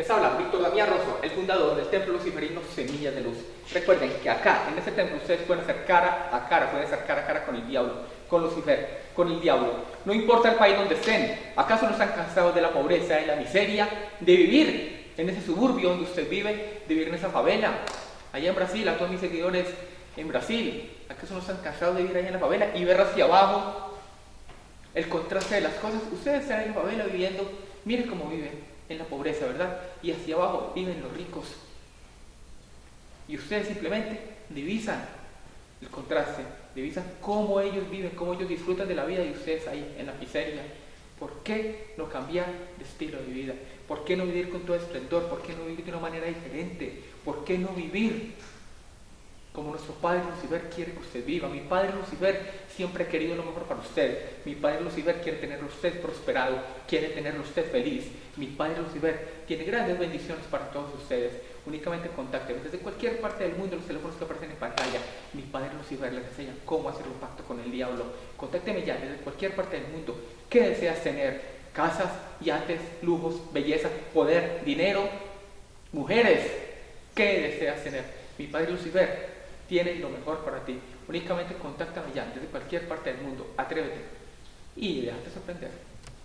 Les habla Víctor Damián Rosso, el fundador del Templo Luciferino Semillas de Luz. Recuerden que acá, en este templo, ustedes pueden hacer cara a cara, pueden hacer cara a cara con el diablo, con Lucifer, con el diablo. No importa el país donde estén, acaso no están cansados de la pobreza, de la miseria, de vivir en ese suburbio donde usted vive, de vivir en esa favela. Allá en Brasil, a todos mis seguidores en Brasil, acaso no están cansados de vivir allá en la favela y ver hacia abajo el contraste de las cosas. Ustedes están en la favela viviendo, miren cómo viven en la pobreza, ¿verdad? Y hacia abajo viven los ricos. Y ustedes simplemente divisan el contraste, divisan cómo ellos viven, cómo ellos disfrutan de la vida y ustedes ahí en la miseria. ¿Por qué no cambiar de estilo de vida? ¿Por qué no vivir con todo esplendor? ¿Por qué no vivir de una manera diferente? ¿Por qué no vivir como nuestro Padre Lucifer quiere que usted viva. Mi Padre Lucifer siempre ha querido lo mejor para usted. Mi Padre Lucifer quiere tenerlo usted prosperado, quiere tenerlo usted feliz. Mi Padre Lucifer tiene grandes bendiciones para todos ustedes. Únicamente contáctenme desde cualquier parte del mundo, los teléfonos que aparecen en pantalla. Mi Padre Lucifer les enseña cómo hacer un pacto con el diablo. Contácteme ya desde cualquier parte del mundo. ¿Qué deseas tener? Casas, yates, lujos, belleza, poder, dinero, mujeres. ¿Qué deseas tener? Mi Padre Lucifer tiene lo mejor para ti. Únicamente contáctame ya desde cualquier parte del mundo. Atrévete y déjate sorprender.